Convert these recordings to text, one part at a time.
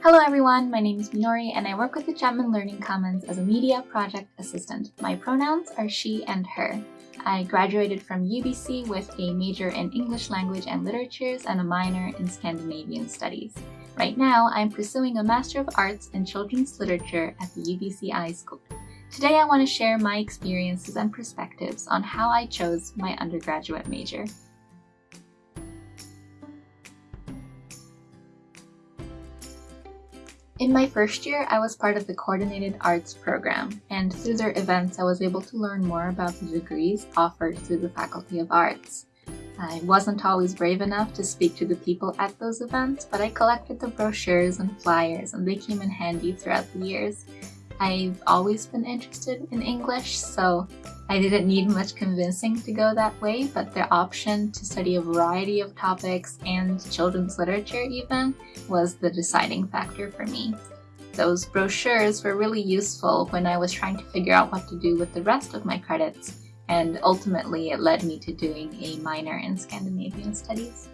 Hello everyone, my name is Minori and I work with the Chapman Learning Commons as a media project assistant. My pronouns are she and her. I graduated from UBC with a major in English language and literatures and a minor in Scandinavian studies. Right now, I'm pursuing a Master of Arts in Children's Literature at the UBC iSchool. Today I want to share my experiences and perspectives on how I chose my undergraduate major. In my first year, I was part of the Coordinated Arts program, and through their events I was able to learn more about the degrees offered through the Faculty of Arts. I wasn't always brave enough to speak to the people at those events, but I collected the brochures and flyers and they came in handy throughout the years. I've always been interested in English, so I didn't need much convincing to go that way, but the option to study a variety of topics and children's literature even was the deciding factor for me. Those brochures were really useful when I was trying to figure out what to do with the rest of my credits, and ultimately it led me to doing a minor in Scandinavian Studies.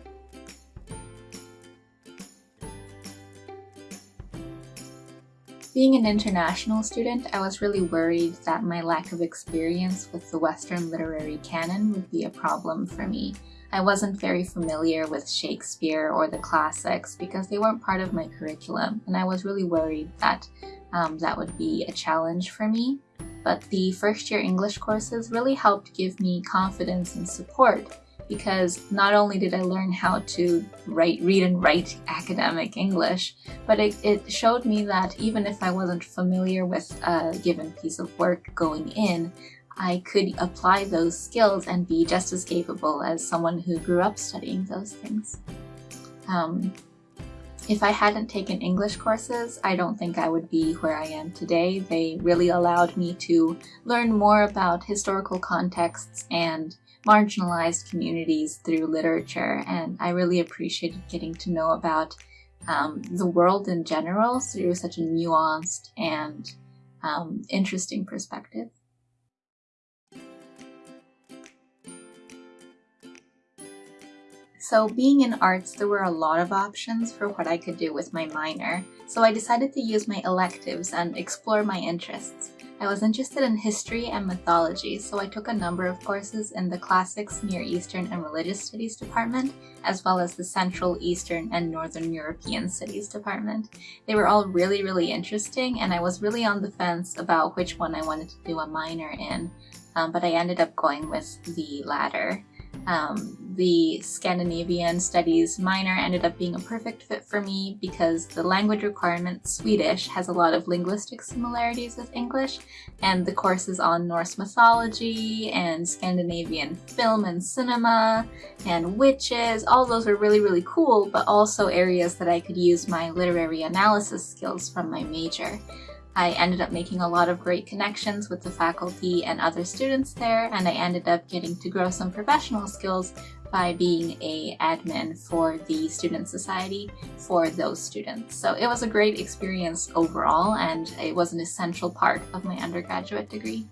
Being an international student, I was really worried that my lack of experience with the Western literary canon would be a problem for me. I wasn't very familiar with Shakespeare or the classics because they weren't part of my curriculum, and I was really worried that um, that would be a challenge for me. But the first year English courses really helped give me confidence and support because not only did I learn how to write, read and write academic English, but it, it showed me that even if I wasn't familiar with a given piece of work going in, I could apply those skills and be just as capable as someone who grew up studying those things. Um, if I hadn't taken English courses, I don't think I would be where I am today. They really allowed me to learn more about historical contexts and marginalized communities through literature and I really appreciated getting to know about um, the world in general through such a nuanced and um, interesting perspective. So being in arts, there were a lot of options for what I could do with my minor, so I decided to use my electives and explore my interests. I was interested in history and mythology, so I took a number of courses in the Classics, Near Eastern and Religious Studies department, as well as the Central, Eastern, and Northern European Studies department. They were all really, really interesting, and I was really on the fence about which one I wanted to do a minor in, um, but I ended up going with the latter. Um, the Scandinavian studies minor ended up being a perfect fit for me because the language requirement, Swedish, has a lot of linguistic similarities with English, and the courses on Norse mythology and Scandinavian film and cinema and witches, all those were really, really cool, but also areas that I could use my literary analysis skills from my major. I ended up making a lot of great connections with the faculty and other students there, and I ended up getting to grow some professional skills by being a admin for the student society for those students. So it was a great experience overall, and it was an essential part of my undergraduate degree.